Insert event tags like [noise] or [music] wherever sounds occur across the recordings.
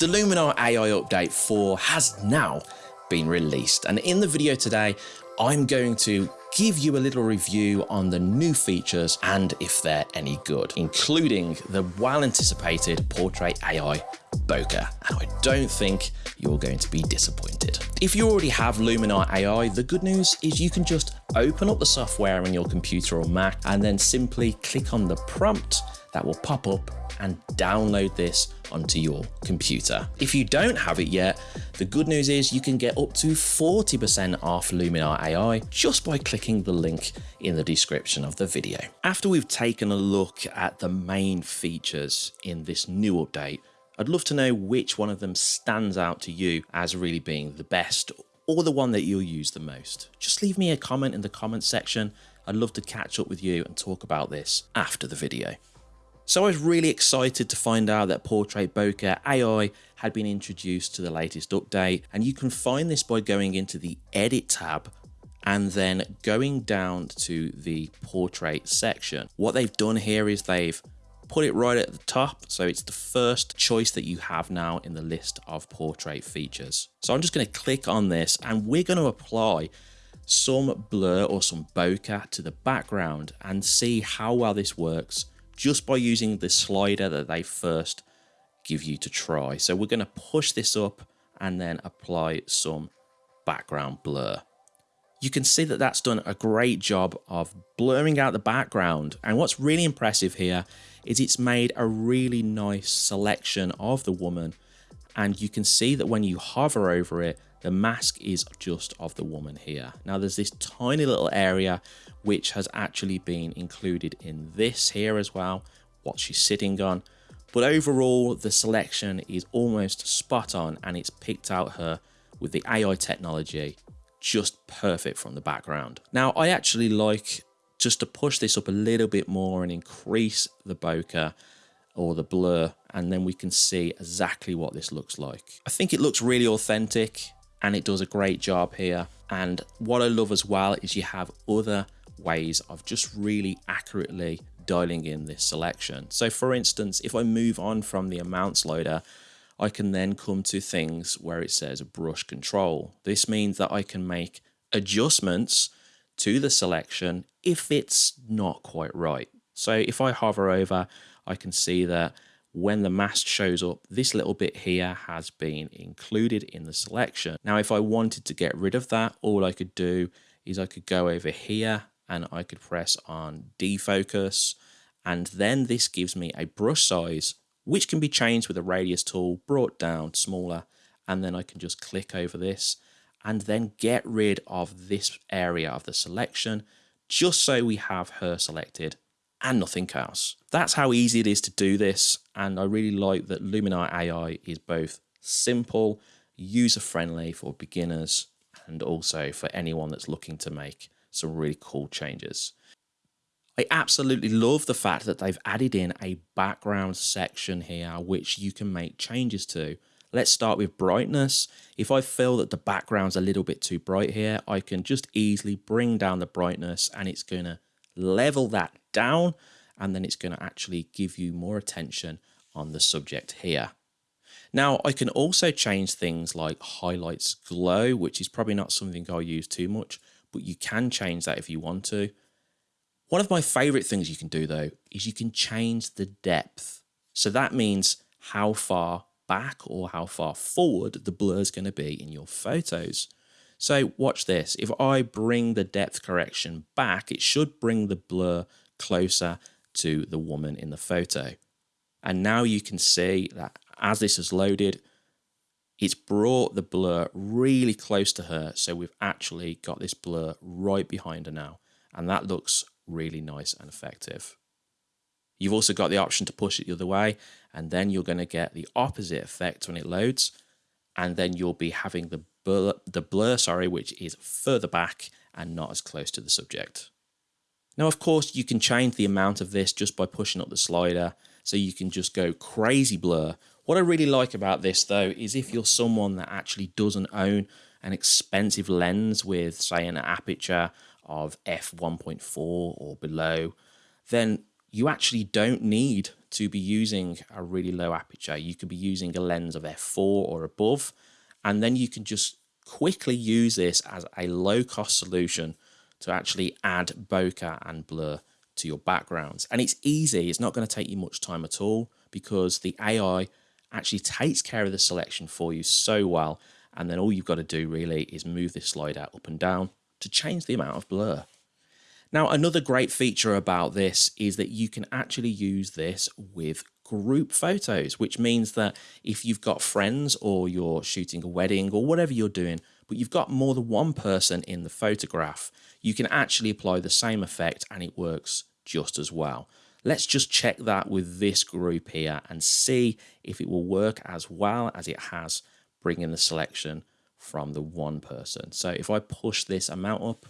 The Luminar AI Update 4 has now been released and in the video today I'm going to give you a little review on the new features and if they're any good, including the well anticipated Portrait AI bokeh and I don't think you're going to be disappointed. If you already have Luminar AI, the good news is you can just open up the software on your computer or Mac and then simply click on the prompt that will pop up and download this onto your computer. If you don't have it yet, the good news is you can get up to 40% off Luminar AI just by clicking the link in the description of the video. After we've taken a look at the main features in this new update, I'd love to know which one of them stands out to you as really being the best or the one that you'll use the most. Just leave me a comment in the comment section. I'd love to catch up with you and talk about this after the video. So I was really excited to find out that Portrait Bokeh AI had been introduced to the latest update and you can find this by going into the edit tab and then going down to the portrait section. What they've done here is they've put it right at the top so it's the first choice that you have now in the list of portrait features. So I'm just going to click on this and we're going to apply some blur or some bokeh to the background and see how well this works just by using the slider that they first give you to try. So we're going to push this up and then apply some background blur. You can see that that's done a great job of blurring out the background. And what's really impressive here is it's made a really nice selection of the woman. And you can see that when you hover over it, the mask is just of the woman here. Now there's this tiny little area which has actually been included in this here as well, what she's sitting on. But overall, the selection is almost spot on and it's picked out her with the AI technology just perfect from the background. Now, I actually like just to push this up a little bit more and increase the bokeh or the blur and then we can see exactly what this looks like. I think it looks really authentic and it does a great job here. And what I love as well is you have other ways of just really accurately dialing in this selection. So for instance, if I move on from the amount slider, I can then come to things where it says brush control. This means that I can make adjustments to the selection if it's not quite right. So if I hover over, I can see that when the mask shows up, this little bit here has been included in the selection. Now, if I wanted to get rid of that, all I could do is I could go over here and I could press on defocus. And then this gives me a brush size, which can be changed with a radius tool, brought down smaller. And then I can just click over this and then get rid of this area of the selection just so we have her selected and nothing else. That's how easy it is to do this. And I really like that Luminar AI is both simple, user friendly for beginners, and also for anyone that's looking to make some really cool changes. I absolutely love the fact that they've added in a background section here, which you can make changes to. Let's start with brightness. If I feel that the background's a little bit too bright here, I can just easily bring down the brightness and it's going to level that down and then it's going to actually give you more attention on the subject here. Now I can also change things like highlights glow, which is probably not something I use too much, but you can change that if you want to. One of my favorite things you can do though, is you can change the depth. So that means how far back or how far forward the blur is going to be in your photos. So watch this. If I bring the depth correction back, it should bring the blur closer to the woman in the photo. And now you can see that as this is loaded, it's brought the blur really close to her. So we've actually got this blur right behind her now. And that looks really nice and effective. You've also got the option to push it the other way, and then you're going to get the opposite effect when it loads. And then you'll be having the blur, the blur, sorry, which is further back and not as close to the subject. Now, of course, you can change the amount of this just by pushing up the slider, so you can just go crazy blur. What I really like about this, though, is if you're someone that actually doesn't own an expensive lens with, say, an aperture of f1.4 or below, then you actually don't need to be using a really low aperture. You could be using a lens of f4 or above, and then you can just quickly use this as a low cost solution to actually add bokeh and blur to your backgrounds. And it's easy, it's not going to take you much time at all because the AI actually takes care of the selection for you so well. And then all you've got to do really is move this slider up and down to change the amount of blur. Now, another great feature about this is that you can actually use this with group photos, which means that if you've got friends or you're shooting a wedding or whatever you're doing, but you've got more than one person in the photograph, you can actually apply the same effect and it works just as well. Let's just check that with this group here and see if it will work as well as it has bringing the selection from the one person. So if I push this amount up,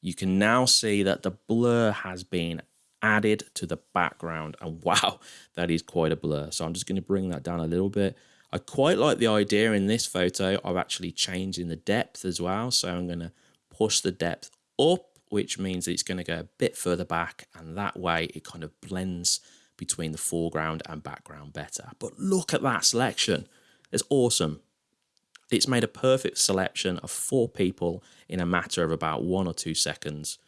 you can now see that the blur has been added to the background and [laughs] wow that is quite a blur. So i'm just going to bring that down a little bit. I quite like the idea in this photo of actually changing the depth as well. So i'm going to push the depth up which means it's going to go a bit further back and that way it kind of blends between the foreground and background better. But look at that selection. It's awesome it's made a perfect selection of four people in a matter of about one or two seconds.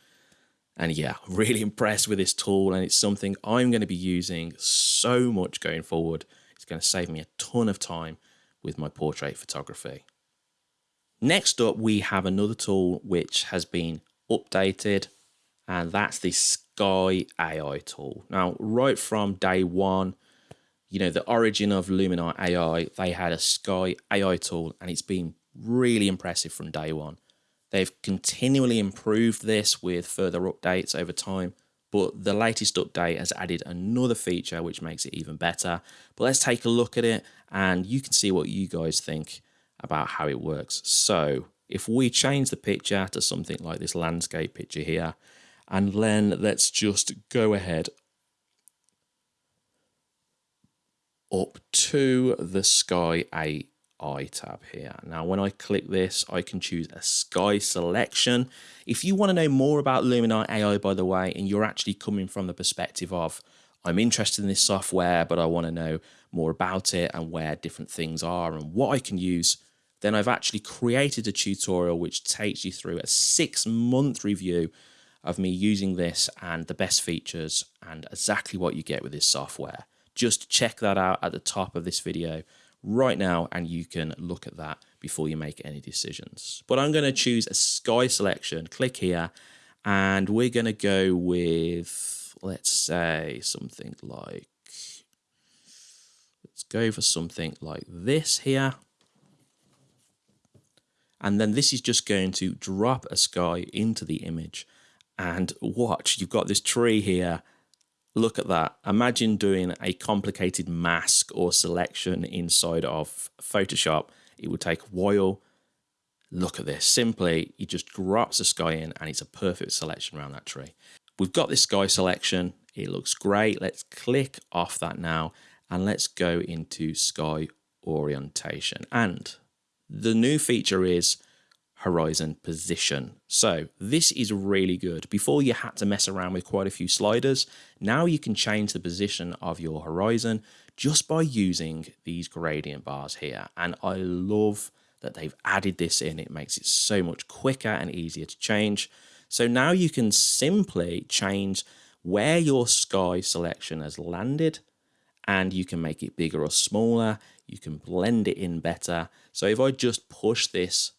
And yeah, [laughs] really impressed with this tool and it's something I'm going to be using so much going forward. It's going to save me a ton of time with my portrait photography. Next up, we have another tool which has been updated and that's the Sky AI tool. Now, right from day one, you know, the origin of Luminar AI, they had a Sky AI tool and it's been really impressive from day one. They've continually improved this with further updates over time, but the latest update has added another feature which makes it even better. But let's take a look at it and you can see what you guys think about how it works. So if we change the picture to something like this landscape picture here, and then let's just go ahead up to the Sky AI tab here. Now, when I click this, I can choose a Sky selection. If you want to know more about Luminar AI, by the way, and you're actually coming from the perspective of, I'm interested in this software, but I want to know more about it and where different things are and what I can use, then I've actually created a tutorial which takes you through a six month review of me using this and the best features and exactly what you get with this software just check that out at the top of this video right now and you can look at that before you make any decisions. But I'm going to choose a sky selection, click here, and we're going to go with, let's say, something like, let's go for something like this here. And then this is just going to drop a sky into the image. And watch, you've got this tree here look at that. Imagine doing a complicated mask or selection inside of Photoshop. It would take a while. Look at this. Simply, he just drops the sky in and it's a perfect selection around that tree. We've got this sky selection. It looks great. Let's click off that now and let's go into sky orientation. And the new feature is horizon position. So this is really good. Before you had to mess around with quite a few sliders, now you can change the position of your horizon just by using these gradient bars here. And I love that they've added this in. It makes it so much quicker and easier to change. So now you can simply change where your sky selection has landed and you can make it bigger or smaller. You can blend it in better. So if I just push this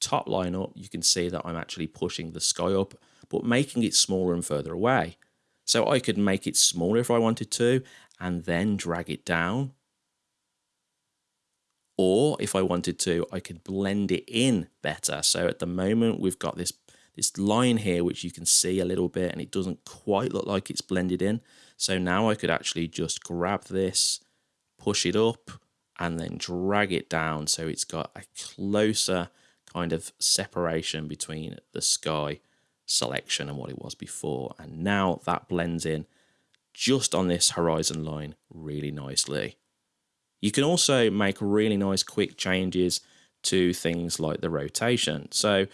top line up, you can see that I'm actually pushing the sky up, but making it smaller and further away. So I could make it smaller if I wanted to, and then drag it down. Or if I wanted to, I could blend it in better. So at the moment, we've got this, this line here, which you can see a little bit, and it doesn't quite look like it's blended in. So now I could actually just grab this, push it up, and then drag it down so it's got a closer kind of separation between the sky selection and what it was before. And now that blends in just on this horizon line really nicely. You can also make really nice quick changes to things like the rotation. So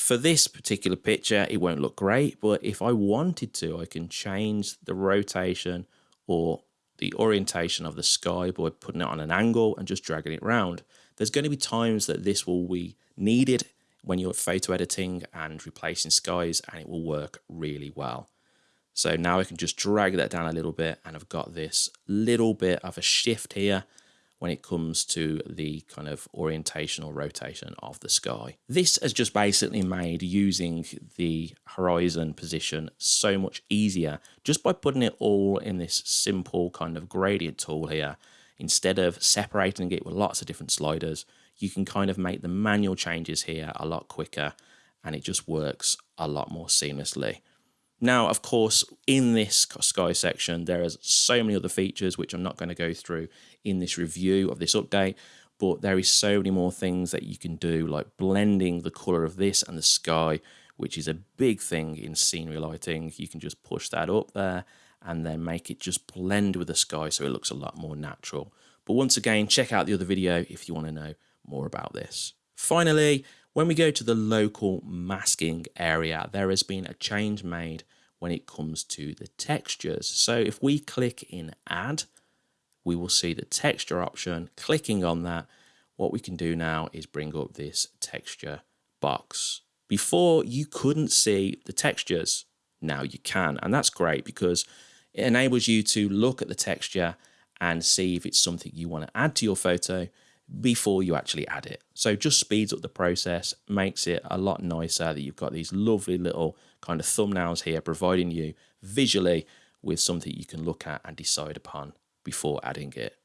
For this particular picture, it won't look great, but if I wanted to, I can change the rotation or the orientation of the sky by putting it on an angle and just dragging it around. There's going to be times that this will be needed when you're photo editing and replacing skies and it will work really well. So now I can just drag that down a little bit and I've got this little bit of a shift here when it comes to the kind of orientation or rotation of the sky. This has just basically made using the horizon position so much easier just by putting it all in this simple kind of gradient tool here. Instead of separating it with lots of different sliders, you can kind of make the manual changes here a lot quicker and it just works a lot more seamlessly. Now, of course, in this Sky section, there is so many other features which I'm not going to go through in this review of this update, but there is so many more things that you can do, like blending the color of this and the sky, which is a big thing in scene relighting. You can just push that up there and then make it just blend with the sky so it looks a lot more natural. But once again, check out the other video if you want to know more about this. Finally, when we go to the local masking area, there has been a change made when it comes to the textures. So if we click in add, we will see the texture option. Clicking on that, what we can do now is bring up this texture box. Before you couldn't see the textures, now you can. And that's great because it enables you to look at the texture and see if it's something you want to add to your photo before you actually add it. So just speeds up the process, makes it a lot nicer that you've got these lovely little kind of thumbnails here providing you visually with something you can look at and decide upon before adding it.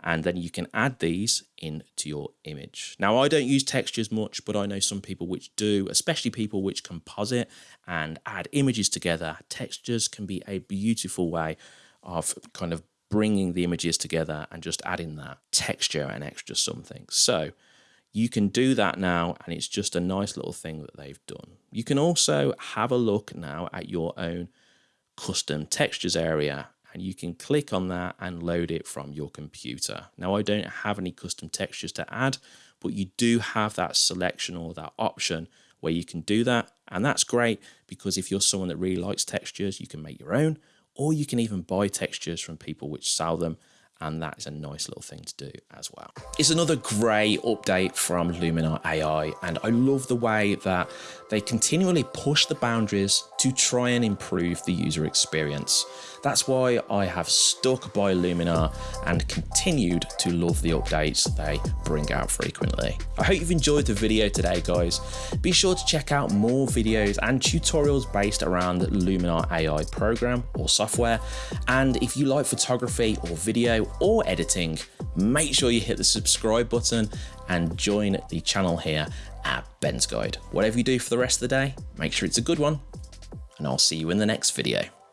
And then you can add these into your image. Now, I don't use textures much, but I know some people which do, especially people which composite and add images together. Textures can be a beautiful way of kind of bringing the images together and just adding that texture and extra something. So you can do that now and it's just a nice little thing that they've done. You can also have a look now at your own custom textures area and you can click on that and load it from your computer. Now I don't have any custom textures to add, but you do have that selection or that option where you can do that. And that's great because if you're someone that really likes textures, you can make your own or you can even buy textures from people which sell them and that is a nice little thing to do as well. It's another great update from Luminar AI and I love the way that they continually push the boundaries to try and improve the user experience. That's why I have stuck by Luminar and continued to love the updates they bring out frequently. I hope you've enjoyed the video today guys. Be sure to check out more videos and tutorials based around Luminar AI program or software and if you like photography or or editing make sure you hit the subscribe button and join the channel here at Ben's Guide. Whatever you do for the rest of the day, make sure it's a good one, and I'll see you in the next video.